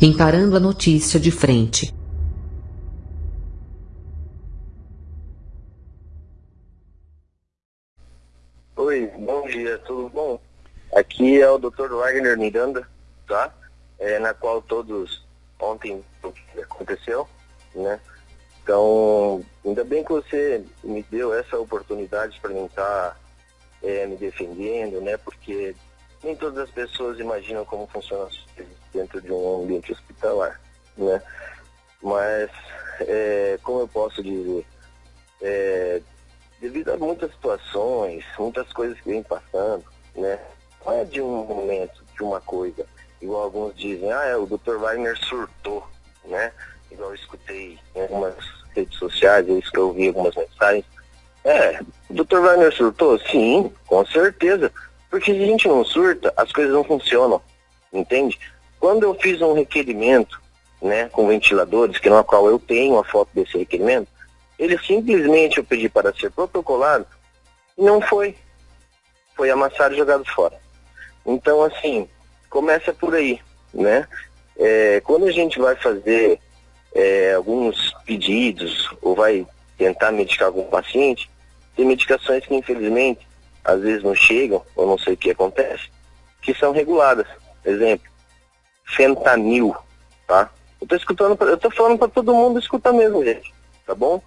encarando a notícia de frente. Oi, bom dia, tudo bom? Aqui é o Dr. Wagner Miranda, tá? É, na qual todos ontem aconteceu, né? Então, ainda bem que você me deu essa oportunidade para mim estar tá, é, me defendendo, né? Porque nem todas as pessoas imaginam como funciona dentro de um ambiente hospitalar, né? Mas, é, como eu posso dizer, é, devido a muitas situações, muitas coisas que vem passando, né? Não é de um momento, de uma coisa. Igual alguns dizem, ah, é, o Dr. Wagner surtou, né? Igual eu escutei em algumas redes sociais, eu escrevi algumas mensagens. É, o Dr. Wagner surtou? Sim, com certeza. Porque se a gente não surta, as coisas não funcionam, entende? Quando eu fiz um requerimento, né, com ventiladores, que na qual eu tenho a foto desse requerimento, ele simplesmente eu pedi para ser protocolado, não foi. Foi amassado e jogado fora. Então, assim, começa por aí, né? É, quando a gente vai fazer é, alguns pedidos ou vai tentar medicar algum paciente, tem medicações que infelizmente às vezes não chegam, ou não sei o que acontece, que são reguladas. Exemplo, fentanil, tá? Eu tô escutando, eu tô falando para todo mundo escutar mesmo, gente, tá bom?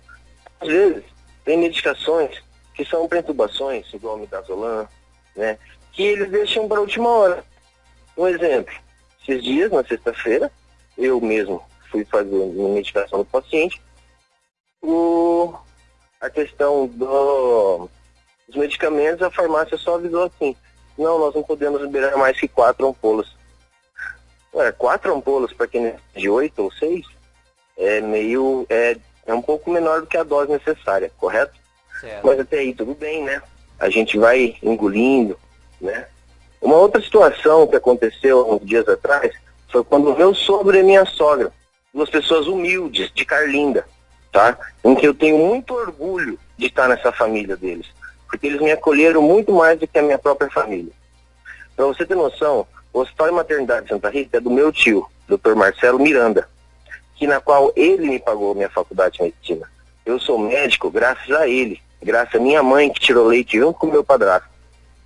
Às vezes, tem medicações que são perturbações, igual midazolam, né? Que eles deixam para última hora. Um exemplo, esses dias, na sexta-feira, eu mesmo fui fazer uma medicação do paciente, o, a questão do os medicamentos, a farmácia só avisou assim, não, nós não podemos liberar mais que quatro ampolas. Ué, quatro ampolas para quem é de oito ou seis é meio, é, é um pouco menor do que a dose necessária, correto? Certo. Mas até aí tudo bem, né? A gente vai engolindo, né? Uma outra situação que aconteceu uns dias atrás foi quando meu sogro e minha sogra, duas pessoas humildes, de Carlinda, tá? Em que eu tenho muito orgulho de estar nessa família deles porque eles me acolheram muito mais do que a minha própria família. Para você ter noção, o Hospital de Maternidade de Santa Rita é do meu tio, Dr. Marcelo Miranda, que na qual ele me pagou minha faculdade de medicina. Eu sou médico graças a ele, graças a minha mãe que tirou leite junto com o meu padrasto,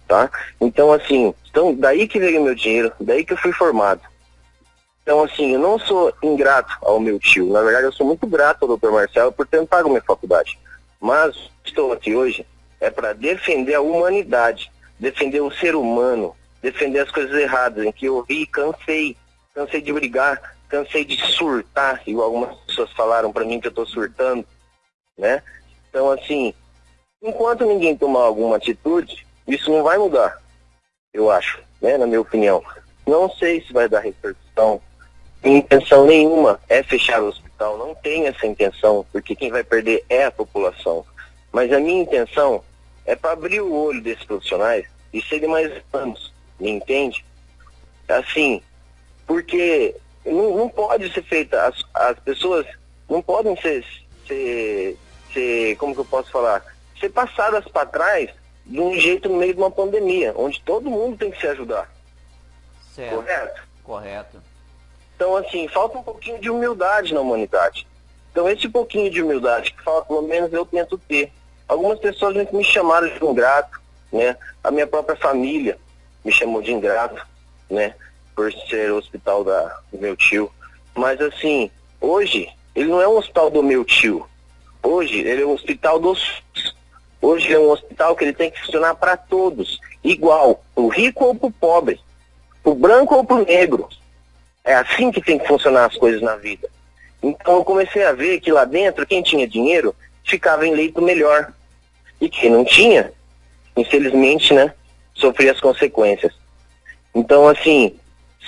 tá? Então assim, então daí que veio meu dinheiro, daí que eu fui formado. Então assim, eu não sou ingrato ao meu tio, na verdade eu sou muito grato ao Dr. Marcelo por ter me pago minha faculdade. Mas estou aqui hoje é para defender a humanidade, defender o ser humano, defender as coisas erradas, em que eu vi cansei, cansei de brigar, cansei de surtar, igual algumas pessoas falaram para mim que eu estou surtando, né? Então, assim, enquanto ninguém tomar alguma atitude, isso não vai mudar, eu acho, né, na minha opinião. Não sei se vai dar repercussão, intenção nenhuma é fechar o hospital, não tem essa intenção, porque quem vai perder é a população. Mas a minha intenção é para abrir o olho desses profissionais e serem mais anos, entende? Assim, porque não, não pode ser feita, as, as pessoas não podem ser, ser, ser, como que eu posso falar, ser passadas para trás de um jeito no meio de uma pandemia, onde todo mundo tem que se ajudar. Certo. Correto? Correto. Então, assim, falta um pouquinho de humildade na humanidade. Então, esse pouquinho de humildade que fala, pelo menos eu tento ter. Algumas pessoas me chamaram de ingrato, né? A minha própria família me chamou de ingrato, né? Por ser o hospital da, do meu tio. Mas assim, hoje, ele não é um hospital do meu tio. Hoje, ele é um hospital dos. Hoje é um hospital que ele tem que funcionar para todos, igual, o rico ou para o pobre, o branco ou para o negro. É assim que tem que funcionar as coisas na vida. Então eu comecei a ver que lá dentro, quem tinha dinheiro, ficava em leito melhor. E quem não tinha, infelizmente, né, sofria as consequências. Então, assim,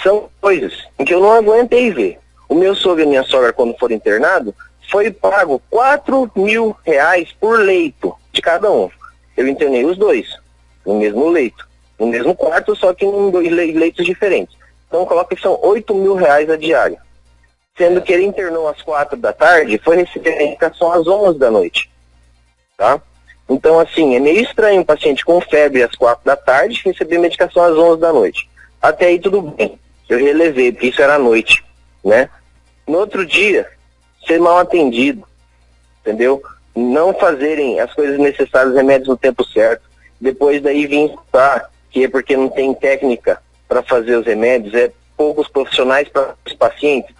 são coisas que eu não aguentei ver. O meu sogro e minha sogra, quando foram internados, foi pago 4 mil reais por leito de cada um. Eu internei os dois, no mesmo leito, no mesmo quarto, só que em dois leitos diferentes. Então coloca que são 8 mil reais a diária. Sendo que ele internou às 4 da tarde, foi receber a medicação às 11 da noite. Tá? Então, assim, é meio estranho um paciente com febre às quatro da tarde receber medicação às onze da noite. Até aí tudo bem. Eu relevei, porque isso era à noite. né? No outro dia, ser mal atendido, entendeu? Não fazerem as coisas necessárias, remédios no tempo certo. Depois daí vir escutar que é porque não tem técnica para fazer os remédios, é poucos profissionais para os pacientes.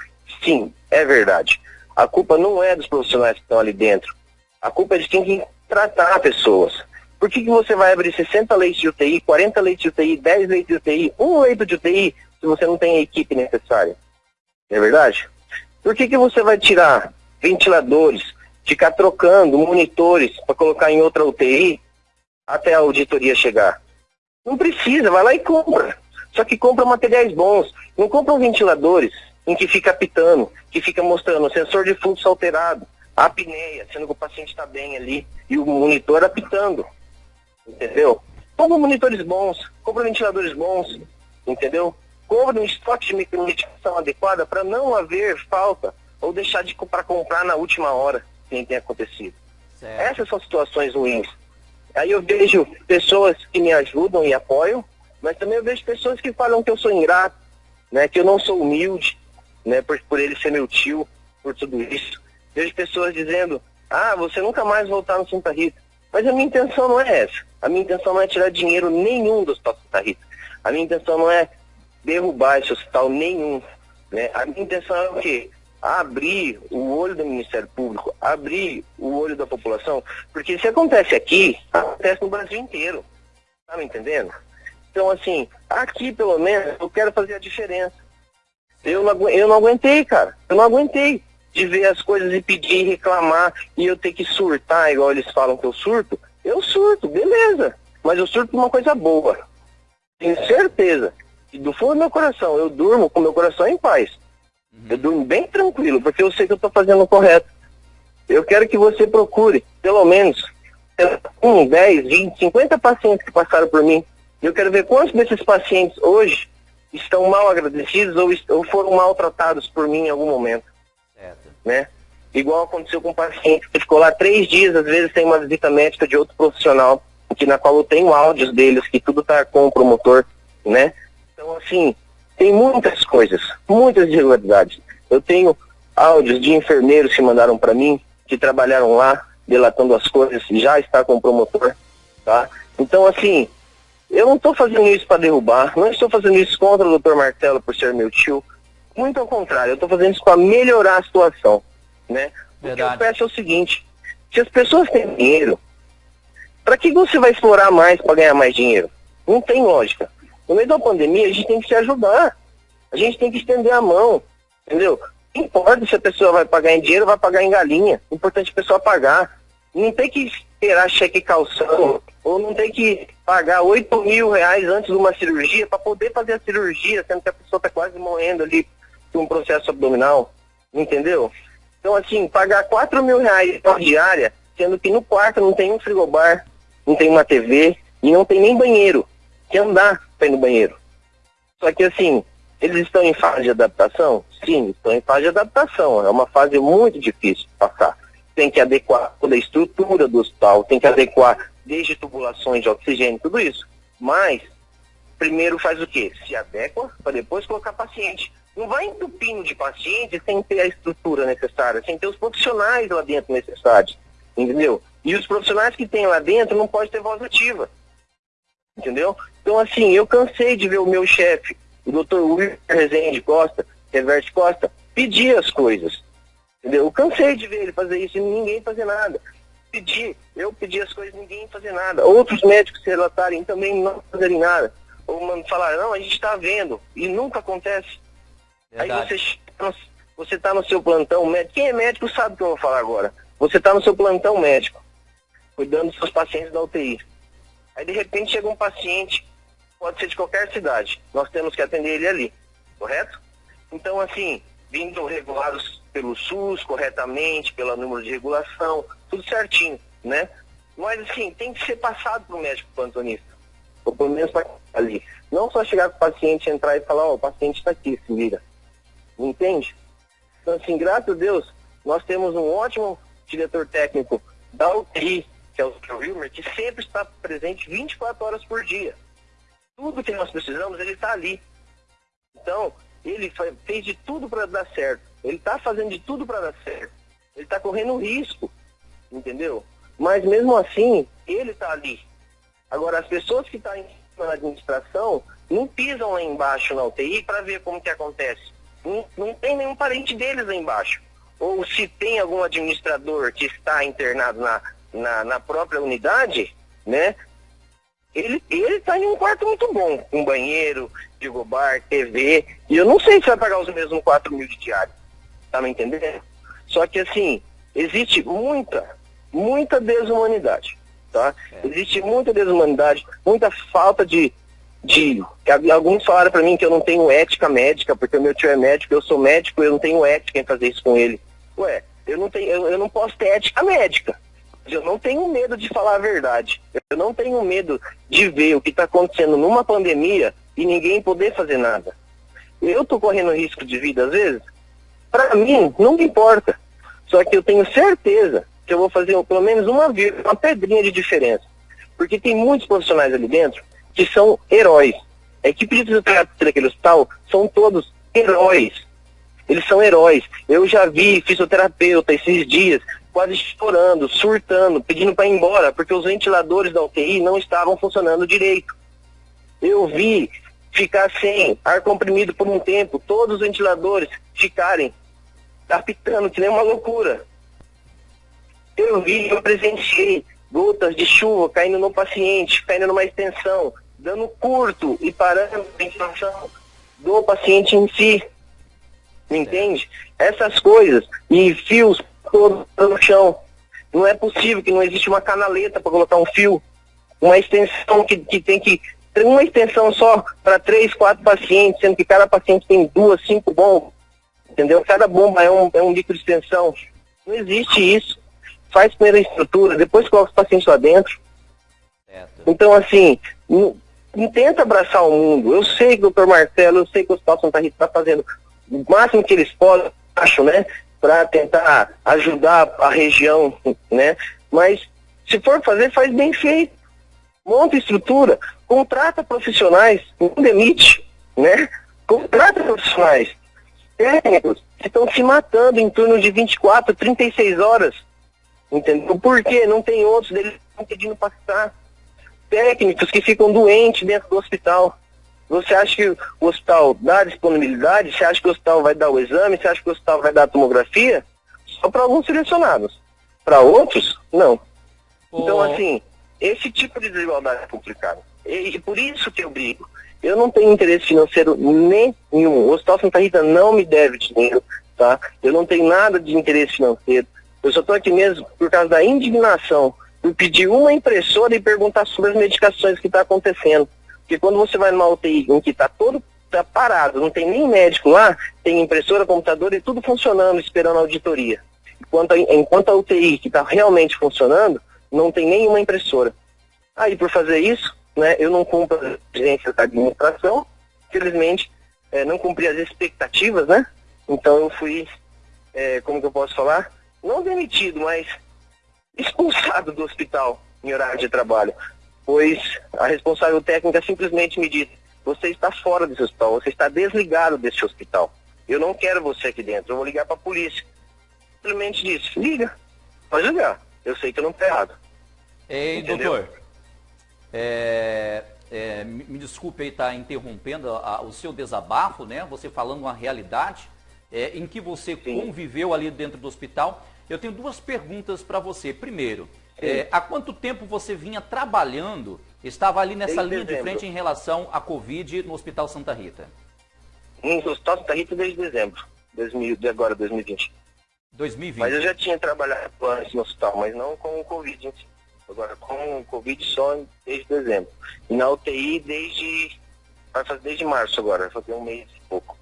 Sim, é verdade. A culpa não é dos profissionais que estão ali dentro. A culpa é de quem tratar pessoas. Por que, que você vai abrir 60 leitos de UTI, 40 leitos de UTI, 10 leitos de UTI, um leito de UTI, se você não tem a equipe necessária? Não é verdade? Por que, que você vai tirar ventiladores, ficar trocando monitores para colocar em outra UTI até a auditoria chegar? Não precisa, vai lá e compra. Só que compra materiais bons. Não compram ventiladores em que fica apitando, que fica mostrando sensor de fluxo alterado, a apneia, sendo que o paciente está bem ali, e o monitor apitando. Entendeu? Compra monitores bons, compra ventiladores bons, entendeu? Compra um estoque de micromedicação adequada para não haver falta ou deixar de para comprar na última hora, que tem acontecido. Certo. Essas são situações ruins. Aí eu vejo pessoas que me ajudam e apoiam, mas também eu vejo pessoas que falam que eu sou ingrato, né, que eu não sou humilde, né, por, por ele ser meu tio, por tudo isso. Vejo pessoas dizendo, ah, você nunca mais voltar no Santa Rita. Mas a minha intenção não é essa. A minha intenção não é tirar dinheiro nenhum do Hospital Santa Rita. A minha intenção não é derrubar esse hospital nenhum. Né? A minha intenção é o quê? Abrir o olho do Ministério Público, abrir o olho da população, porque se acontece aqui, acontece no Brasil inteiro. Tá me entendendo? Então, assim, aqui pelo menos eu quero fazer a diferença. Eu não, eu não aguentei, cara. Eu não aguentei de ver as coisas e pedir, reclamar, e eu ter que surtar, igual eles falam que eu surto. Eu surto, beleza. Mas eu surto uma coisa boa. Tenho certeza. E do fundo do meu coração, eu durmo com meu coração em paz. Uhum. Eu durmo bem tranquilo, porque eu sei que eu estou fazendo o correto. Eu quero que você procure, pelo menos, um, 10, 20, 50 pacientes que passaram por mim. Eu quero ver quantos desses pacientes hoje estão mal agradecidos ou, ou foram maltratados por mim em algum momento. Né? Igual aconteceu com um paciente que ficou lá três dias, às vezes tem uma visita médica de outro profissional, que na qual eu tenho áudios deles, que tudo está com o promotor, né? Então, assim, tem muitas coisas, muitas irregularidades. Eu tenho áudios de enfermeiros que mandaram para mim, que trabalharam lá, delatando as coisas, já está com o promotor, tá? Então, assim, eu não estou fazendo isso para derrubar, não estou fazendo isso contra o Dr. Marcelo por ser meu tio, muito ao contrário, eu estou fazendo isso para melhorar a situação, né? O que eu peço é o seguinte, se as pessoas têm dinheiro, para que você vai explorar mais para ganhar mais dinheiro? Não tem lógica. No meio da pandemia, a gente tem que se ajudar. A gente tem que estender a mão, entendeu? Não importa se a pessoa vai pagar em dinheiro ou vai pagar em galinha. O importante é a pessoa pagar. Não tem que esperar cheque calção, ou não tem que pagar 8 mil reais antes de uma cirurgia para poder fazer a cirurgia, sendo que a pessoa está quase morrendo ali um processo abdominal, entendeu? Então, assim, pagar 4 mil reais por diária, sendo que no quarto não tem um frigobar, não tem uma TV e não tem nem banheiro, que andar para ir no banheiro. Só que, assim, eles estão em fase de adaptação? Sim, estão em fase de adaptação. É uma fase muito difícil de passar. Tem que adequar toda a estrutura do hospital, tem que adequar desde tubulações de oxigênio, tudo isso. Mas, primeiro faz o quê? Se adequa para depois colocar paciente. Não vai entupindo de pacientes sem ter a estrutura necessária, sem ter os profissionais lá dentro necessários, entendeu? E os profissionais que tem lá dentro não pode ter voz ativa, entendeu? Então, assim, eu cansei de ver o meu chefe, o doutor Wilker Rezende Costa, Reverte Costa, pedir as coisas, entendeu? Eu cansei de ver ele fazer isso e ninguém fazer nada. Pedi, eu pedi as coisas ninguém fazer nada. Outros médicos relatarem também não fazerem nada. Ou falar, não, a gente está vendo, e nunca acontece. Verdade. Aí você você está no seu plantão médico. Quem é médico sabe o que eu vou falar agora. Você está no seu plantão médico, cuidando dos seus pacientes da UTI. Aí de repente chega um paciente, pode ser de qualquer cidade. Nós temos que atender ele ali, correto? Então, assim, vindo regulados pelo SUS corretamente, pelo número de regulação, tudo certinho, né? Mas assim, tem que ser passado para o médico plantonista. Ou pelo menos para ali. Não só chegar com o paciente, entrar e falar, ó, oh, o paciente está aqui, se vira. Entende? Então, assim, graças a Deus, nós temos um ótimo diretor técnico da UTI, que é o Dr. Wilmer, que sempre está presente 24 horas por dia. Tudo que nós precisamos, ele está ali. Então, Ele fez de tudo para dar certo. Ele está fazendo de tudo para dar certo. Ele está correndo risco, entendeu? Mas mesmo assim, ele está ali. Agora, as pessoas que estão tá na administração não pisam lá embaixo na UTI para ver como que acontece. Não, não tem nenhum parente deles lá embaixo. Ou se tem algum administrador que está internado na, na, na própria unidade, né? Ele está em um quarto muito bom, com banheiro, frigobar, TV, e eu não sei se vai pagar os mesmos 4 mil de diário. Tá me entendendo? Só que assim, existe muita, muita desumanidade. Tá? É. Existe muita desumanidade, muita falta de, de. Alguns falaram para mim que eu não tenho ética médica, porque o meu tio é médico, eu sou médico, eu não tenho ética em fazer isso com ele. Ué, eu não, tenho, eu, eu não posso ter ética médica. Eu não tenho medo de falar a verdade. Eu não tenho medo de ver o que está acontecendo numa pandemia e ninguém poder fazer nada. Eu estou correndo risco de vida às vezes. Para mim, não me importa. Só que eu tenho certeza que eu vou fazer pelo menos uma, uma pedrinha de diferença. Porque tem muitos profissionais ali dentro que são heróis. A equipe de fisioterapia daquele hospital são todos heróis. Eles são heróis. Eu já vi fisioterapeuta esses dias quase chorando, surtando, pedindo para ir embora, porque os ventiladores da UTI não estavam funcionando direito. Eu vi ficar sem ar comprimido por um tempo, todos os ventiladores ficarem apitando, que nem uma loucura. Eu vi, eu presenciei gotas de chuva caindo no paciente, caindo numa extensão, dando curto e parando a ventilação do paciente em si. Entende? Essas coisas e fios todos no chão. Não é possível que não existe uma canaleta para colocar um fio, uma extensão que, que tem que uma extensão só para três, quatro pacientes, sendo que cada paciente tem duas, cinco bombas. Entendeu? Cada bomba é um, é um litro de extensão. Não existe isso faz primeiro a estrutura, depois coloca os pacientes lá dentro. Certo. Então, assim, não, não, tenta abraçar o mundo. Eu sei que o doutor Marcelo, eu sei que o Hospital Santa Rita está fazendo o máximo que eles podem, acho, né? Para tentar ajudar a região, né? Mas se for fazer, faz bem feito. Monta estrutura, contrata profissionais, não demite, né? Contrata profissionais técnicos que estão se matando em torno de 24, 36 horas Entendeu? Por quê? Não tem outros deles estão pedindo para ficar. Técnicos que ficam doentes dentro do hospital. Você acha que o hospital dá disponibilidade? Você acha que o hospital vai dar o exame? Você acha que o hospital vai dar a tomografia? Só para alguns selecionados. Para outros, não. Oh. Então, assim, esse tipo de desigualdade é complicado. E, e por isso que eu brigo. Eu não tenho interesse financeiro nenhum. O Hospital Santa Rita não me deve dinheiro, tá? Eu não tenho nada de interesse financeiro. Eu só estou aqui mesmo por causa da indignação, por pedir uma impressora e perguntar sobre as medicações que está acontecendo. Porque quando você vai numa UTI em que está todo tá parado, não tem nem médico lá, tem impressora, computador e tudo funcionando, esperando a auditoria. Enquanto a, enquanto a UTI que está realmente funcionando, não tem nenhuma impressora. Aí, por fazer isso, né, eu não cumpro as exigências da administração, infelizmente, é, não cumpri as expectativas, né? Então eu fui, é, como que eu posso falar? Não demitido, mas expulsado do hospital em horário de trabalho, pois a responsável técnica simplesmente me disse: você está fora desse hospital, você está desligado desse hospital. Eu não quero você aqui dentro, eu vou ligar para a polícia. Simplesmente disse: liga, pode ligar, eu sei que eu não estou errado. Ei, Entendeu? doutor, é, é, me desculpe aí estar tá interrompendo a, o seu desabafo, né? Você falando uma realidade é, em que você Sim. conviveu ali dentro do hospital. Eu tenho duas perguntas para você. Primeiro, é, há quanto tempo você vinha trabalhando, estava ali nessa desde linha dezembro. de frente em relação à Covid no Hospital Santa Rita? No Hospital Santa Rita desde dezembro, 2000, de agora, 2020. 2020. Mas eu já tinha trabalhado antes no hospital, mas não com o Covid. Agora, com o Covid só desde dezembro. E na UTI desde. Vai fazer desde março agora, vai fazer um mês e pouco.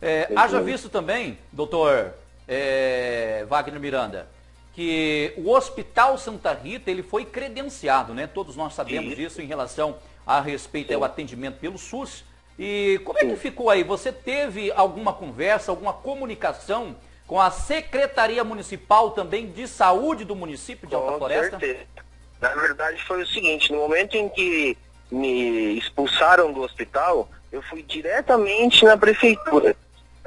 É, haja visto também, doutor é, Wagner Miranda, que o Hospital Santa Rita ele foi credenciado, né? Todos nós sabemos Sim. disso em relação a respeito ao atendimento pelo SUS. E como é que ficou aí? Você teve alguma conversa, alguma comunicação com a Secretaria Municipal também de Saúde do município de Alta com Floresta? Certeza. Na verdade foi o seguinte, no momento em que me expulsaram do hospital, Eu fui diretamente na prefeitura,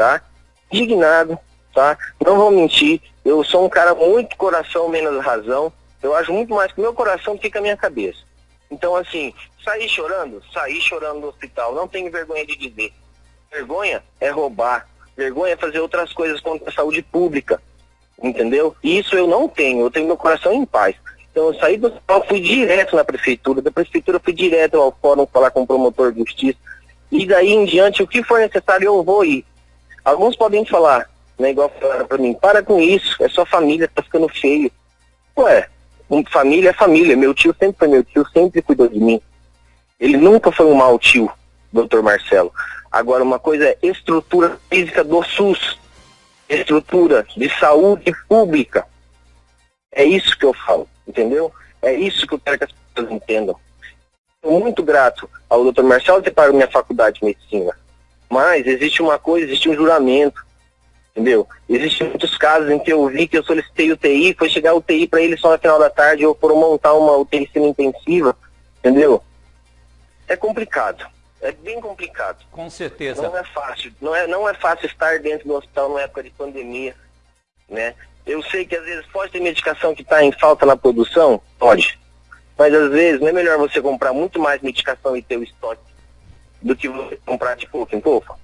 tá? Indignado, tá? Não vou mentir, eu sou um cara muito coração menos razão. Eu acho muito mais que meu coração do que a minha cabeça. Então, assim, sair chorando, sair chorando no hospital, não tenho vergonha de dizer. Vergonha é roubar, vergonha é fazer outras coisas contra a saúde pública, entendeu? E isso eu não tenho, eu tenho meu coração em paz. Então eu saí do hospital, fui direto na prefeitura, da prefeitura fui direto ao fórum falar com o promotor de justiça, e daí em diante, o que for necessário, eu vou ir. Alguns podem falar, né, igual falaram para mim, para com isso, é sua família, tá ficando feio. Ué, família é família, meu tio sempre foi meu tio, sempre cuidou de mim. Ele nunca foi um mau tio, doutor Marcelo. Agora, uma coisa é estrutura física do SUS, estrutura de saúde pública. É isso que eu falo, entendeu? É isso que eu quero que as pessoas entendam sou muito grato ao Dr. Marcelo ter pago minha faculdade de medicina. Mas existe uma coisa, existe um juramento, entendeu? Existem muitos casos em que eu vi que eu solicitei UTI, foi chegar UTI para ele só no final da tarde, ou foram montar uma UTI semi-intensiva, entendeu? É complicado. É bem complicado. Com certeza. Não é fácil. Não é, não é fácil estar dentro do hospital numa época de pandemia, né? Eu sei que às vezes pode ter medicação que está em falta na produção, pode. Mas às vezes não é melhor você comprar muito mais medicação e ter o estoque do que você comprar de pouco em pouco?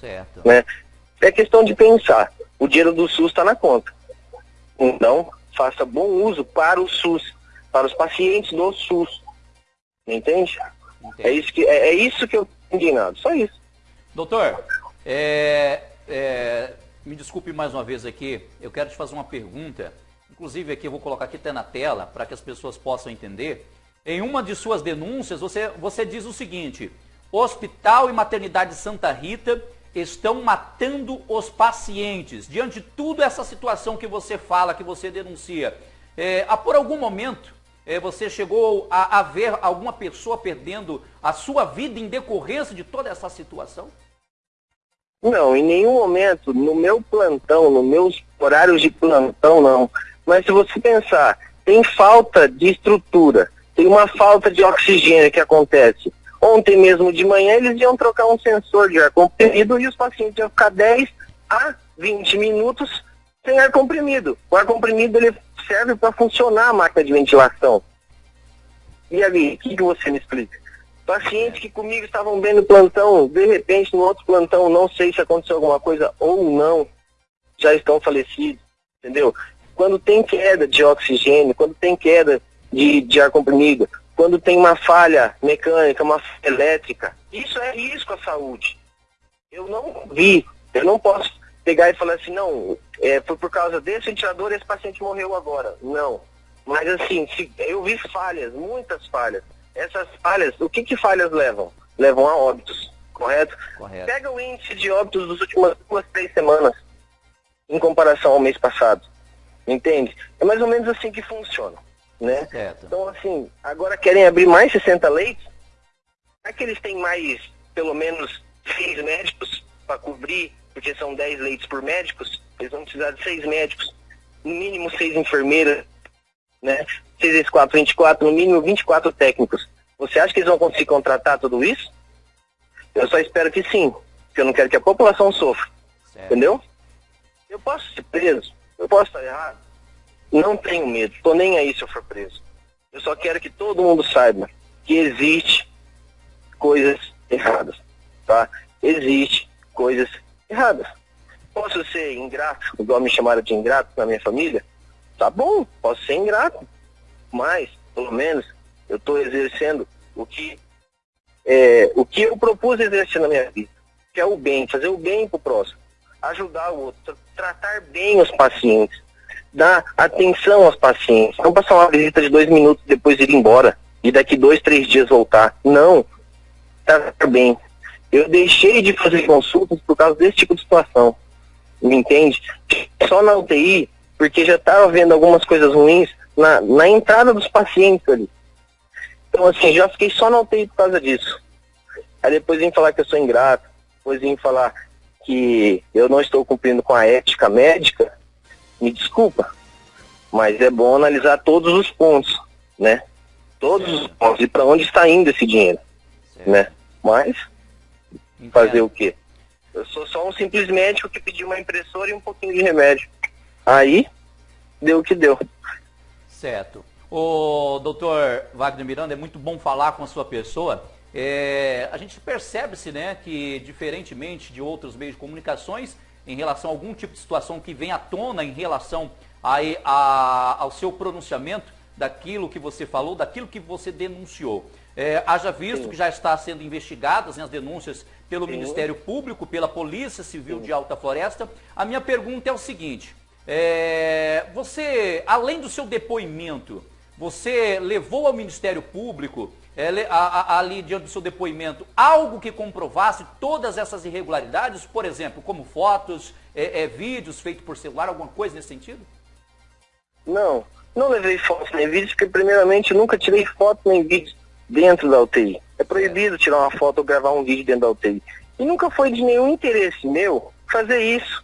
Certo. Né? É questão de pensar. O dinheiro do SUS está na conta. Então, faça bom uso para o SUS, para os pacientes do SUS. Entende? É isso que, é, é isso que eu estou indignado, só isso. Doutor, é, é, me desculpe mais uma vez aqui, eu quero te fazer uma pergunta inclusive aqui eu vou colocar aqui até na tela para que as pessoas possam entender. Em uma de suas denúncias, você, você diz o seguinte: Hospital e Maternidade Santa Rita estão matando os pacientes. Diante de tudo essa situação que você fala, que você denuncia, é, por algum momento é, você chegou a, a ver alguma pessoa perdendo a sua vida em decorrência de toda essa situação? Não, em nenhum momento, no meu plantão, nos meus horários de plantão, não. Mas se você pensar, tem falta de estrutura, tem uma falta de oxigênio que acontece. Ontem mesmo de manhã eles iam trocar um sensor de ar comprimido e os pacientes iam ficar 10 a 20 minutos sem ar comprimido. O ar comprimido ele serve para funcionar a máquina de ventilação. E ali, o que, que você me explica? Pacientes que comigo estavam bem no plantão, de repente no outro plantão, não sei se aconteceu alguma coisa ou não, já estão falecidos, entendeu? quando tem queda de oxigênio, quando tem queda de, de ar comprimido, quando tem uma falha mecânica, uma falha elétrica, isso é risco à saúde. Eu não vi, eu não posso pegar e falar assim, não, é, foi por causa desse ventilador esse paciente morreu agora. Não. Mas assim, se, eu vi falhas, muitas falhas. Essas falhas, o que que falhas levam? Levam a óbitos, correto? correto. Pega o índice de óbitos das últimas duas, três semanas, em comparação ao mês passado. Entende? É mais ou menos assim que funciona. Né? Certo. Então, assim, agora querem abrir mais 60 leitos? Será que eles têm mais, pelo menos, seis médicos para cobrir, porque são 10 leitos por médicos? Eles vão precisar de seis médicos, no mínimo seis enfermeiras, né? 6 vezes 4, 24, no mínimo 24 técnicos. Você acha que eles vão conseguir contratar tudo isso? Eu só espero que sim, porque eu não quero que a população sofra. Certo. Entendeu? Eu posso ser preso, eu posso estar errado? Não tenho medo, estou nem aí se eu for preso. Eu só quero que todo mundo saiba que existe coisas erradas, tá? Existe coisas erradas. Posso ser ingrato, igual me chamaram de ingrato na minha família? Tá bom, posso ser ingrato, mas, pelo menos, eu estou exercendo o que, é, o que eu propus exercer na minha vida, que é o bem, fazer o bem para o próximo ajudar o outro, tratar bem os pacientes, dar atenção aos pacientes, não passar uma visita de dois minutos depois ir embora e daqui dois, três dias voltar. Não, tratar bem. Eu deixei de fazer consultas por causa desse tipo de situação, me entende? Só na UTI, porque já estava vendo algumas coisas ruins na, na entrada dos pacientes ali. Então, assim, já fiquei só na UTI por causa disso. Aí depois vem falar que eu sou ingrato, depois vem falar que eu não estou cumprindo com a ética médica, me desculpa, mas é bom analisar todos os pontos, né? Todos os pontos e para onde está indo esse dinheiro, certo. né? Mas Entendo. Fazer o quê? Eu sou só um simples médico que pediu uma impressora e um pouquinho de remédio. Aí, deu o que deu. Certo. O doutor Wagner Miranda, é muito bom falar com a sua pessoa. É, a gente percebe-se né, que, diferentemente de outros meios de comunicações, em relação a algum tipo de situação que vem à tona em relação a, a, ao seu pronunciamento daquilo que você falou, daquilo que você denunciou. É, haja visto Sim. que já está sendo investigadas né, as denúncias pelo Sim. Ministério Público, pela Polícia Civil Sim. de Alta Floresta. A minha pergunta é o seguinte: é, você, além do seu depoimento, você levou ao Ministério Público, a, ali diante do seu depoimento, algo que comprovasse todas essas irregularidades, por exemplo, como fotos, é, é vídeos feitos por celular, alguma coisa nesse sentido? Não, não levei fotos nem vídeos, porque primeiramente nunca tirei foto nem vídeo dentro da UTI. É proibido tirar uma foto ou gravar um vídeo dentro da UTI. E nunca foi de nenhum interesse meu fazer isso.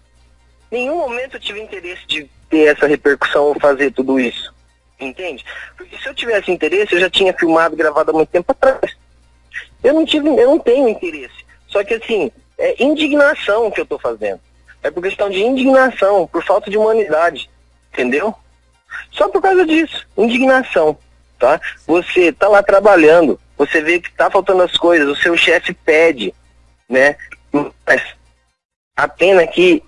Nenhum momento eu tive interesse de ter essa repercussão ou fazer tudo isso. Entende? Porque se eu tivesse interesse, eu já tinha filmado, gravado há muito tempo atrás. Eu não tive, eu não tenho interesse. Só que assim, é indignação que eu estou fazendo. É por questão de indignação, por falta de humanidade. Entendeu? Só por causa disso, indignação, tá? Você tá lá trabalhando, você vê que tá faltando as coisas, o seu chefe pede, né? Mas a pena é que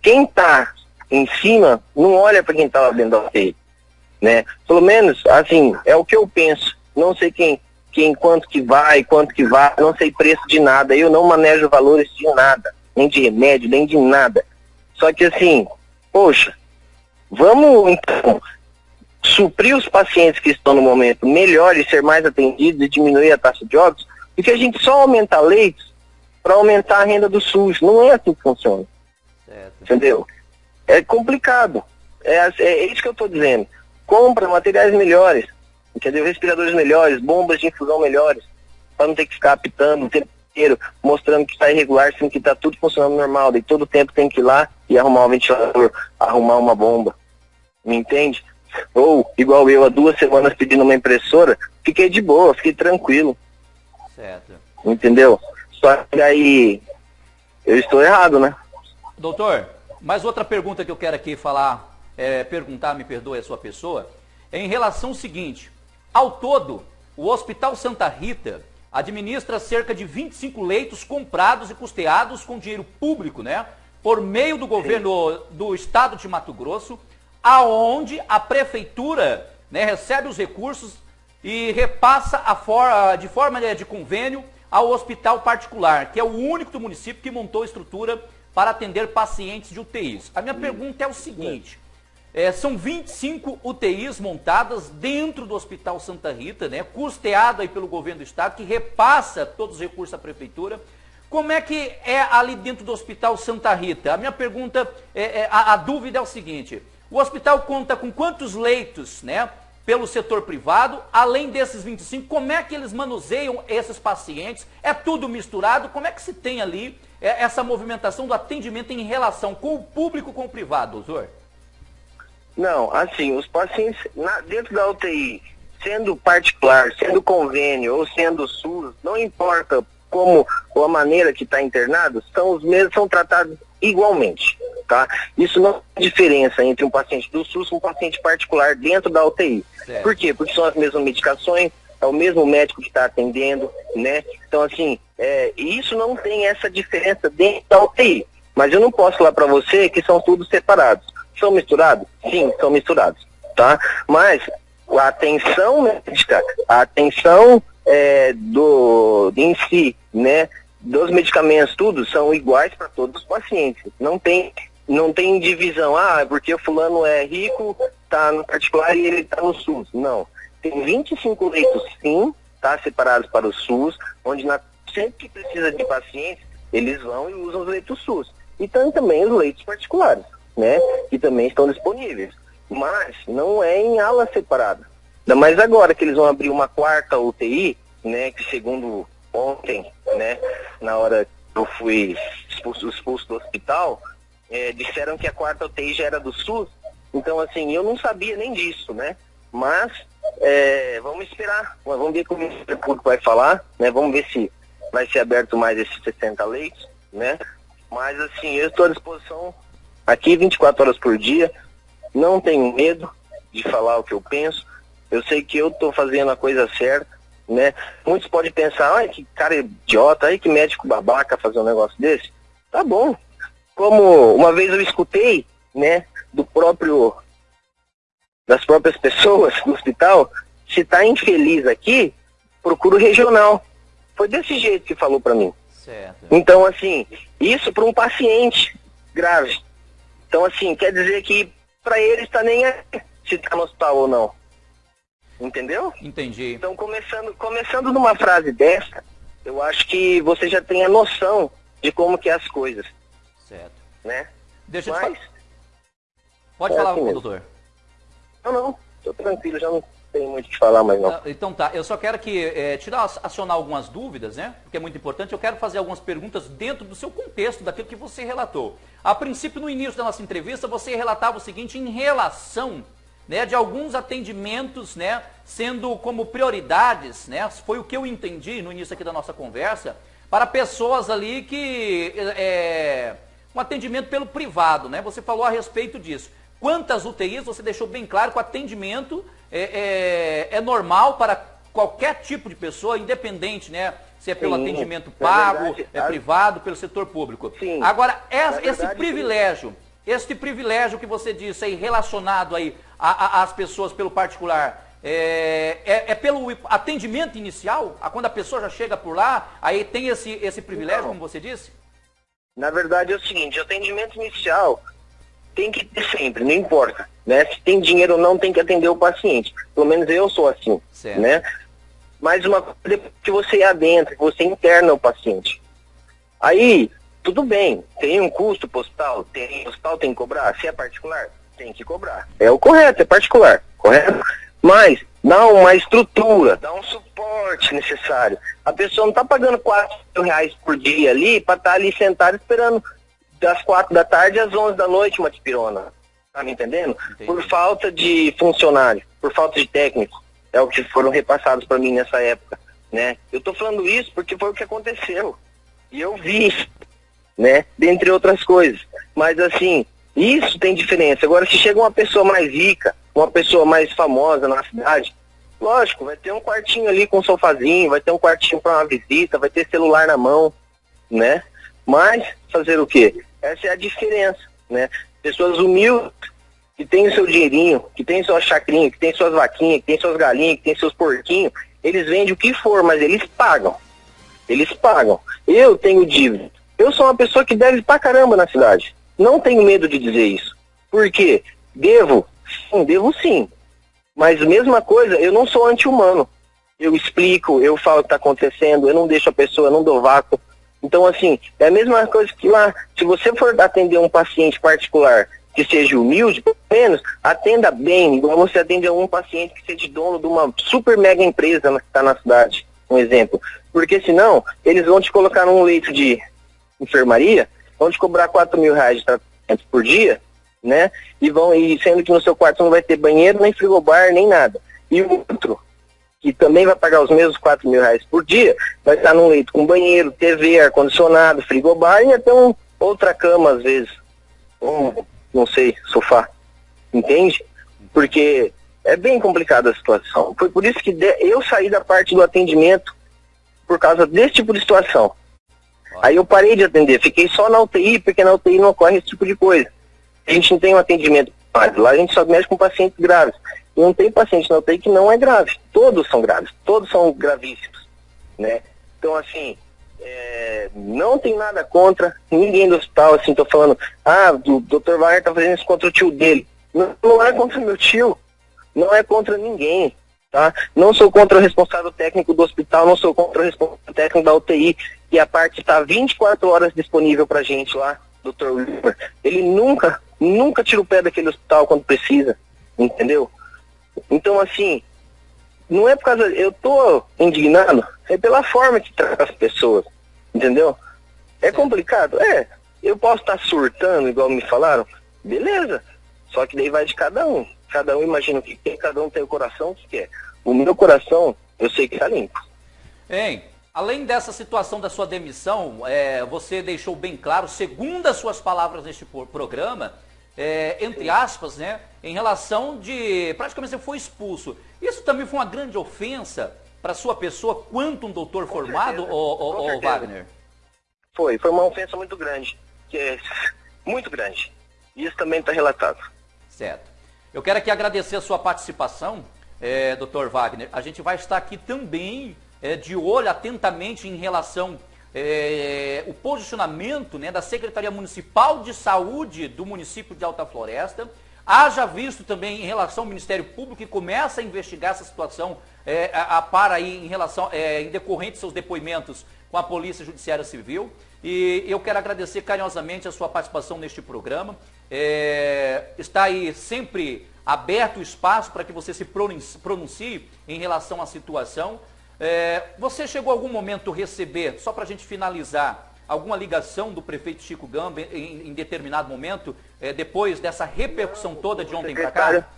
quem tá em cima não olha para quem tá lá dentro da UTI, né? Pelo menos, assim, é o que eu penso. Não sei quem, quem quanto que vai, quanto que vai, não sei preço de nada. Eu não manejo valores de nada, nem de remédio, nem de nada. Só que assim, poxa, Vamos, então, suprir os pacientes que estão no momento melhor e ser mais atendidos e diminuir a taxa de óbitos, porque a gente só aumenta leitos para aumentar a renda do SUS. Não é assim que funciona. Certo. Entendeu? É complicado. É, é isso que eu estou dizendo. Compra materiais melhores, entendeu? Respiradores melhores, bombas de infusão melhores, para não ter que ficar apitando o tempo inteiro, mostrando que está irregular, sendo que está tudo funcionando normal. E todo tempo tem que ir lá e arrumar um ventilador, arrumar uma bomba me entende? Ou, igual eu, há duas semanas pedindo uma impressora, fiquei de boa, fiquei tranquilo. Certo. Entendeu? Só que aí eu estou errado, né? Doutor, mais outra pergunta que eu quero aqui falar, é, perguntar, me perdoe a sua pessoa, é em relação ao seguinte, ao todo, o Hospital Santa Rita administra cerca de 25 leitos comprados e custeados com dinheiro público, né? Por meio do governo do estado de Mato Grosso, aonde a prefeitura né, recebe os recursos e repassa for, de forma né, de convênio ao hospital particular, que é o único do município que montou estrutura para atender pacientes de UTIs. A minha pergunta é o seguinte, é, são 25 UTIs montadas dentro do Hospital Santa Rita, né, custeado aí pelo governo do estado, que repassa todos os recursos à prefeitura. Como é que é ali dentro do Hospital Santa Rita? A minha pergunta, é, é a, a dúvida é o seguinte, o hospital conta com quantos leitos, né? Pelo setor privado, além desses 25, como é que eles manuseiam esses pacientes? É tudo misturado? Como é que se tem ali é, essa movimentação do atendimento em relação com o público com o privado, doutor? Não, assim, os pacientes na, dentro da UTI, sendo particular, sendo convênio ou sendo SUS, não importa como ou a maneira que está internado, são os mesmos, são tratados igualmente. Tá? Isso não é diferença entre um paciente do SUS e um paciente particular dentro da UTI. Certo. Por quê? Porque são as mesmas medicações, é o mesmo médico que está atendendo, né? Então, assim, é, isso não tem essa diferença dentro da UTI. Mas eu não posso falar para você que são todos separados. São misturados? Sim, são misturados, tá? Mas a atenção médica, a atenção é, do, em si, né? dos medicamentos, tudo, são iguais para todos os pacientes. Não tem, não tem divisão, ah, porque o fulano é rico, está no particular e ele está no SUS. Não. Tem 25 leitos, sim, tá, separados para o SUS, onde na, sempre que precisa de pacientes, eles vão e usam os leitos SUS. E tem também os leitos particulares, né, que também estão disponíveis. Mas não é em ala separada. Ainda mais agora que eles vão abrir uma quarta UTI, né, que segundo ontem, né, na hora que eu fui expulso, expulso do hospital, é, disseram que a quarta UTI já era do SUS. Então, assim, eu não sabia nem disso, né? Mas é, vamos esperar, vamos ver como o Ministério Público vai falar, né? Vamos ver se vai ser aberto mais esses 60 leitos, né? Mas assim, eu estou à disposição aqui 24 horas por dia, não tenho medo de falar o que eu penso, eu sei que eu estou fazendo a coisa certa, né? Muitos podem pensar, ai que cara idiota, ai que médico babaca fazer um negócio desse. Tá bom. Como uma vez eu escutei, né, do próprio das próprias pessoas no hospital, se está infeliz aqui, procura o regional. Foi desse jeito que falou para mim. Certo. Então, assim, isso para um paciente grave. Então, assim, quer dizer que para ele está nem se está no hospital ou não. Entendeu? Entendi. Então, começando, começando numa frase dessa, eu acho que você já tem a noção de como que é as coisas. Certo. Né? Deixa eu Mas, te falar. Pode é falar, assim doutor. Não, não. Tô tranquilo, já não tenho muito o que falar mais não. Ah, então tá, eu só quero que é, tirar, acionar algumas dúvidas, né? Porque é muito importante. Eu quero fazer algumas perguntas dentro do seu contexto, daquilo que você relatou. A princípio, no início da nossa entrevista, você relatava o seguinte em relação né, de alguns atendimentos, né, sendo como prioridades, né, foi o que eu entendi no início aqui da nossa conversa, para pessoas ali que é, um atendimento pelo privado, né? Você falou a respeito disso. Quantas UTIs, você deixou bem claro que o atendimento é, é, é normal para qualquer tipo de pessoa, independente, né? Se é pelo Sim, atendimento pago, verdade, é privado, pelo setor público. Sim, Agora, esse verdade, privilégio, este privilégio que você disse aí, relacionado aí às pessoas pelo particular, é, é, é, pelo atendimento inicial? Quando a pessoa já chega por lá, aí tem esse, esse privilégio, então, como você disse? Na verdade é o seguinte, o atendimento inicial tem que ter sempre, não importa. Né? Se tem dinheiro ou não, tem que atender o paciente. Pelo menos eu sou assim. Certo. Né? Mas uma coisa que você adentra, que você interna o paciente. Aí, tudo bem, tem um custo postal, tem hospital tem que cobrar. Se é particular, tem que cobrar. É o correto, é particular, correto? Mas dá uma estrutura, dá um suporte necessário. A pessoa não está pagando 4 mil reais por dia ali para estar tá ali sentado esperando das quatro da tarde às onze da noite uma tipirona. Tá me entendendo? Entendi. Por falta de funcionário, por falta de técnico. É o que foram repassados para mim nessa época. Né? Eu estou falando isso porque foi o que aconteceu. E eu vi, né? Dentre outras coisas. Mas assim, isso tem diferença. Agora, se chega uma pessoa mais rica, uma pessoa mais famosa na cidade, lógico, vai ter um quartinho ali com um sofazinho, vai ter um quartinho para uma visita, vai ter celular na mão, né? Mas fazer o quê? Essa é a diferença, né? Pessoas humildes, que têm o seu dinheirinho, que têm sua chacrinha, que têm suas vaquinhas, que têm suas galinhas, que têm seus porquinhos, eles vendem o que for, mas eles pagam. Eles pagam. Eu tenho dívida. Eu sou uma pessoa que deve pra caramba na cidade. Não tenho medo de dizer isso. Por quê? Devo? Sim, devo sim. Mas mesma coisa, eu não sou anti-humano. Eu explico, eu falo o que está acontecendo, eu não deixo a pessoa, não dou vácuo. Então, assim, é a mesma coisa que lá, se você for atender um paciente particular que seja humilde, pelo menos atenda bem, igual você atende a um paciente que seja dono de uma super mega empresa que está na cidade, um exemplo. Porque senão, eles vão te colocar num leito de enfermaria, vão te cobrar 4 mil reais de tratamento por dia, né? E vão, e sendo que no seu quarto não vai ter banheiro, nem frigobar, nem nada. E o outro, que também vai pagar os mesmos 4 mil reais por dia, vai estar num leito com banheiro, TV, ar-condicionado, frigobar e até um, outra cama às vezes. Um, não sei, sofá. Entende? Porque é bem complicada a situação. Foi por isso que eu saí da parte do atendimento por causa desse tipo de situação. Aí eu parei de atender, fiquei só na UTI, porque na UTI não ocorre esse tipo de coisa. A gente não tem um atendimento lá a gente só mexe com pacientes graves. Não tem paciente na UTI que não é grave. Todos são graves, todos são gravíssimos, né? Então, assim, é, não tem nada contra ninguém do hospital, assim, tô falando, ah, o Dr. Wagner tá fazendo isso contra o tio dele. Não, não é contra meu tio, não é contra ninguém, tá? Não sou contra o responsável técnico do hospital, não sou contra o responsável técnico da UTI, e a parte está 24 horas disponível pra gente lá, Dr. Wilmer. Ele nunca, nunca tira o pé daquele hospital quando precisa, entendeu? Então, assim, não é por causa. Eu tô indignado, é pela forma que trata as pessoas, entendeu? É complicado? É. Eu posso estar tá surtando, igual me falaram, beleza. Só que daí vai de cada um. Cada um imagina o que quer, cada um tem o coração o que quer. O meu coração, eu sei que está limpo. Hein? Além dessa situação da sua demissão, é, você deixou bem claro, segundo as suas palavras neste programa, é, entre aspas, né, em relação de praticamente você foi expulso. Isso também foi uma grande ofensa para sua pessoa quanto um doutor Com formado, ou Wagner? Foi, foi uma ofensa muito grande, que é muito grande. Isso também está relatado. Certo. Eu quero aqui agradecer a sua participação, é, doutor Wagner. A gente vai estar aqui também é, de olho atentamente em relação é, o posicionamento né, da Secretaria Municipal de Saúde do município de Alta Floresta. Haja visto também em relação ao Ministério Público que começa a investigar essa situação é, a, a par aí em relação, é, em decorrente de seus depoimentos com a Polícia Judiciária Civil. E eu quero agradecer carinhosamente a sua participação neste programa. É, está aí sempre aberto o espaço para que você se pronuncie em relação à situação. É, você chegou a algum momento receber, só para a gente finalizar, alguma ligação do prefeito Chico Gamba em, em determinado momento, é, depois dessa repercussão toda de ontem para cá?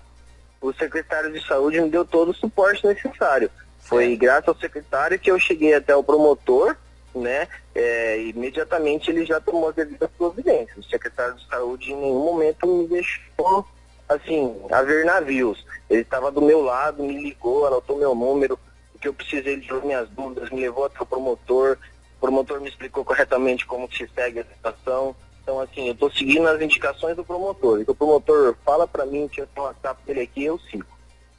O secretário de saúde me deu todo o suporte necessário. Foi graças ao secretário que eu cheguei até o promotor, né? É, imediatamente ele já tomou as devidas providências. O secretário de saúde em nenhum momento me deixou assim, a ver navios. Ele estava do meu lado, me ligou, anotou meu número, que eu precisei de minhas dúvidas, me levou até o promotor, o promotor me explicou corretamente como se segue a situação. Então, assim, eu estou seguindo as indicações do promotor. E o promotor fala para mim que eu tenho uma WhatsApp dele aqui, eu sigo.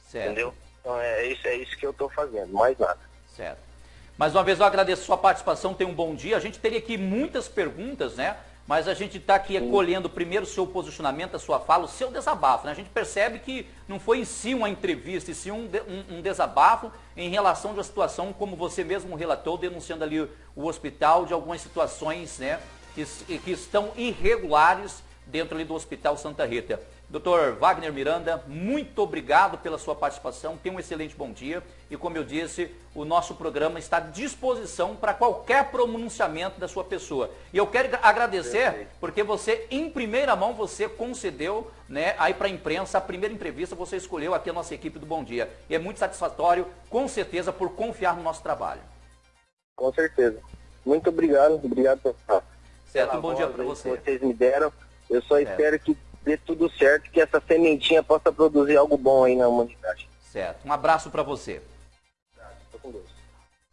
Certo. Entendeu? Então, é isso, é isso que eu estou fazendo, mais nada. Certo. Mais uma vez, eu agradeço a sua participação, tenha um bom dia. A gente teria aqui muitas perguntas, né? Mas a gente está aqui acolhendo primeiro o seu posicionamento, a sua fala, o seu desabafo. Né? A gente percebe que não foi em si uma entrevista, e sim um, um, um desabafo em relação a uma situação, como você mesmo relatou, denunciando ali o hospital de algumas situações né, que, que estão irregulares dentro ali do Hospital Santa Rita. Doutor Wagner Miranda, muito obrigado pela sua participação, tenha um excelente bom dia e como eu disse, o nosso programa está à disposição para qualquer pronunciamento da sua pessoa. E eu quero agradecer porque você, em primeira mão, você concedeu né, aí para a imprensa, a primeira entrevista, você escolheu aqui a nossa equipe do Bom Dia. E é muito satisfatório, com certeza, por confiar no nosso trabalho. Com certeza. Muito obrigado, obrigado certo, um bom dia para você. Vocês me deram. Eu só espero que dê tudo certo, que essa sementinha possa produzir algo bom aí na humanidade. Certo. Um abraço para você. Estou com Deus.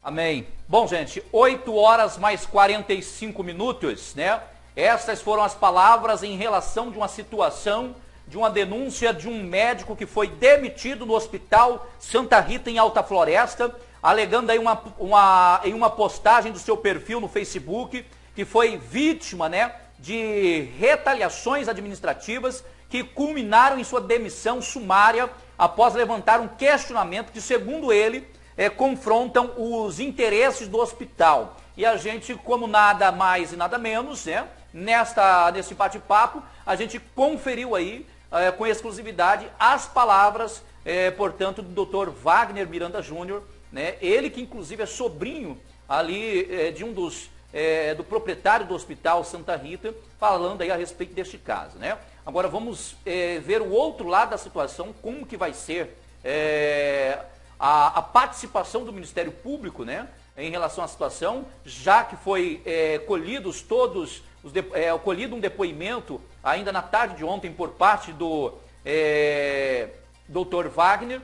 Amém. Bom, gente, 8 horas mais 45 minutos, né? Essas foram as palavras em relação de uma situação, de uma denúncia de um médico que foi demitido no hospital Santa Rita em Alta Floresta, alegando aí uma, uma, em uma postagem do seu perfil no Facebook, que foi vítima, né, de retaliações administrativas que culminaram em sua demissão sumária após levantar um questionamento que, segundo ele, é, confrontam os interesses do hospital. E a gente, como nada mais e nada menos, né, nesta, nesse bate-papo, a gente conferiu aí, é, com exclusividade, as palavras, é, portanto, do Dr. Wagner Miranda Júnior, né, ele que inclusive é sobrinho ali de um dos é, do proprietário do Hospital Santa Rita, falando aí a respeito deste caso. Né? Agora vamos é, ver o outro lado da situação, como que vai ser é, a, a, participação do Ministério Público né, em relação à situação, já que foi é, colhidos todos, os de, é, colhido um depoimento ainda na tarde de ontem por parte do é, doutor Wagner,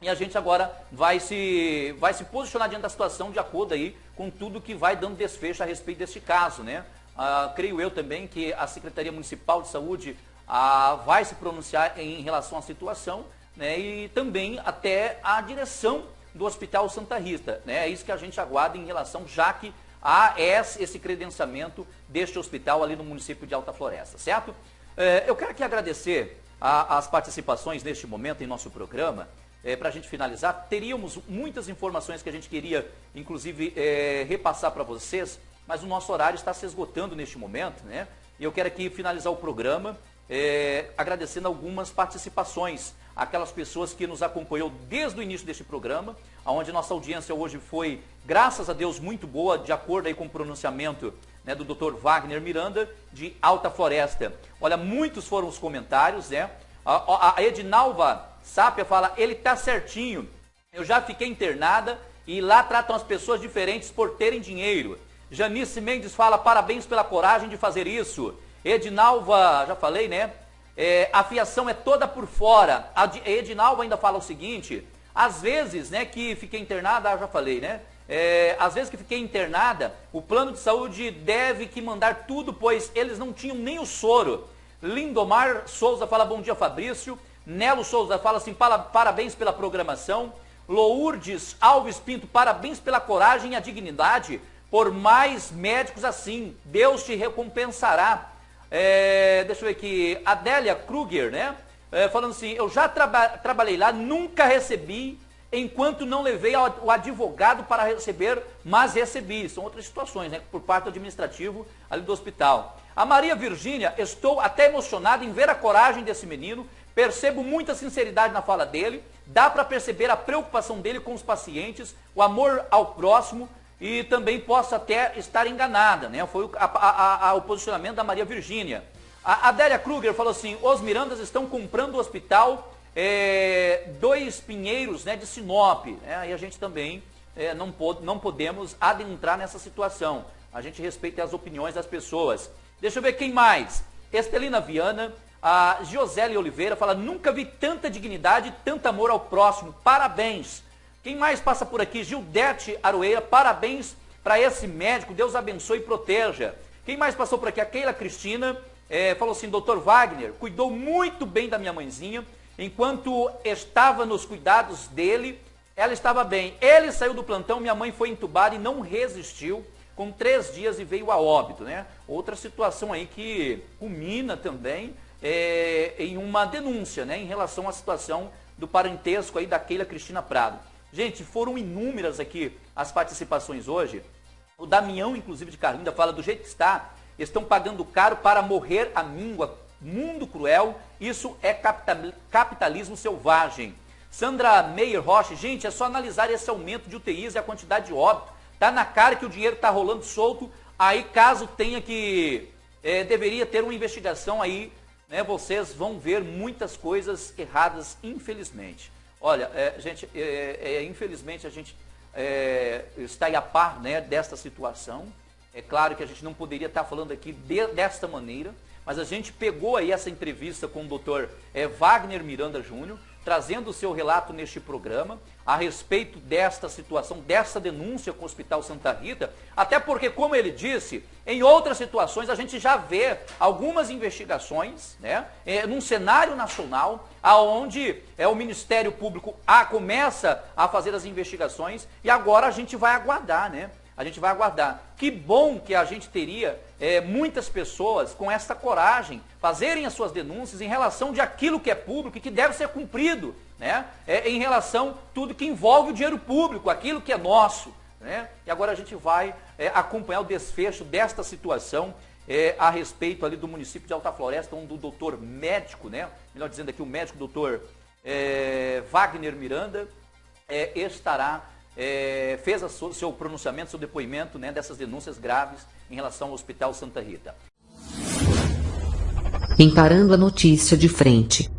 e a gente agora vai se, vai se posicionar diante da situação de acordo aí com tudo que vai dando desfecho a respeito deste caso, né? Ah, creio eu também que a Secretaria Municipal de Saúde ah, vai se pronunciar em relação à situação, né? E também até a direção do Hospital Santa Rita, né? É isso que a gente aguarda em relação, já que há esse credenciamento deste hospital ali no município de Alta Floresta, certo? Eh, eu quero aqui agradecer a, as participações neste momento em nosso programa é, para a gente finalizar, teríamos muitas informações que a gente queria, inclusive, é, repassar para vocês, mas o nosso horário está se esgotando neste momento, né? E eu quero aqui finalizar o programa é, agradecendo algumas participações, aquelas pessoas que nos acompanhou desde o início deste programa, onde nossa audiência hoje foi, graças a Deus, muito boa, de acordo aí com o pronunciamento né, do Dr. Wagner Miranda, de Alta Floresta. Olha, muitos foram os comentários, né? A, a, Edinalva Sápia fala, ele está certinho. Eu já fiquei internada e lá tratam as pessoas diferentes por terem dinheiro. Janice Mendes fala parabéns pela coragem de fazer isso. Edinalva, já falei, né? É, a fiação é toda por fora. A Edinalva ainda fala o seguinte: às vezes, né, que fiquei internada, já falei, né? É, às vezes que fiquei internada, o plano de saúde deve que mandar tudo, pois eles não tinham nem o soro. Lindomar Souza fala bom dia, Fabrício. Nelo Souza fala assim, parabéns pela programação. Lourdes Alves Pinto, parabéns pela coragem e a dignidade. Por mais médicos assim, Deus te recompensará. É, deixa eu ver aqui, Adélia Kruger, né? É, falando assim, eu já traba trabalhei lá, nunca recebi, enquanto não levei o advogado para receber, mas recebi. São outras situações, né? Por parte do administrativo ali do hospital. A Maria Virgínia, estou até emocionada em ver a coragem desse menino, percebo muita sinceridade na fala dele, dá para perceber a preocupação dele com os pacientes, o amor ao próximo, e também possa até estar enganada, né? Foi o, a, a, a, o posicionamento da Maria Virgínia. A Adélia Kruger falou assim: os Mirandas estão comprando o hospital é, dois Pinheiros né, de Sinop. E a gente também é, não, pod não podemos adentrar nessa situação. A gente respeita as opiniões das pessoas. Deixa eu ver quem mais. Estelina Viana, a Josele Oliveira fala: nunca vi tanta dignidade, tanto amor ao próximo. Parabéns. Quem mais passa por aqui? Gildete Aroeira, parabéns para esse médico, Deus abençoe e proteja. Quem mais passou por aqui? A Keila Cristina é, falou assim: doutor Wagner, cuidou muito bem da minha mãezinha, enquanto estava nos cuidados dele, ela estava bem. Ele saiu do plantão, minha mãe foi entubada e não resistiu. Com três dias e veio a óbito, né? Outra situação aí que culmina também é, em uma denúncia, né? Em relação à situação do parentesco aí da Keila Cristina Prado. Gente, foram inúmeras aqui as participações hoje. O Damião, inclusive, de Carlinda, fala do jeito que está, estão pagando caro para morrer a míngua. Mundo cruel, isso é capitalismo selvagem. Sandra Meyer Rocha, gente, é só analisar esse aumento de UTIs e a quantidade de óbito. Tá na cara que o dinheiro está rolando solto. Aí, caso tenha que. É, deveria ter uma investigação aí, né? Vocês vão ver muitas coisas erradas, infelizmente. Olha, é, gente, é, é, infelizmente a gente é, está a par né, desta situação. É claro que a gente não poderia estar falando aqui de, desta maneira, mas a gente pegou aí essa entrevista com o doutor é, Wagner Miranda Júnior, trazendo o seu relato neste programa a respeito desta situação, dessa denúncia com o Hospital Santa Rita, até porque, como ele disse, em outras situações a gente já vê algumas investigações, né, é, num cenário nacional, aonde é, o Ministério Público a, começa a fazer as investigações e agora a gente vai aguardar, né? A gente vai aguardar. Que bom que a gente teria é, muitas pessoas com essa coragem fazerem as suas denúncias em relação de aquilo que é público e que deve ser cumprido, né? É, em relação tudo que envolve o dinheiro público, aquilo que é nosso. Né? E agora a gente vai é, acompanhar o desfecho desta situação é, a respeito ali do município de Alta Floresta, onde o doutor médico, né? melhor dizendo aqui, o médico doutor é, Wagner Miranda é, estará é, fez o seu pronunciamento, seu depoimento né, dessas denúncias graves em relação ao Hospital Santa Rita. Encarando a notícia de frente.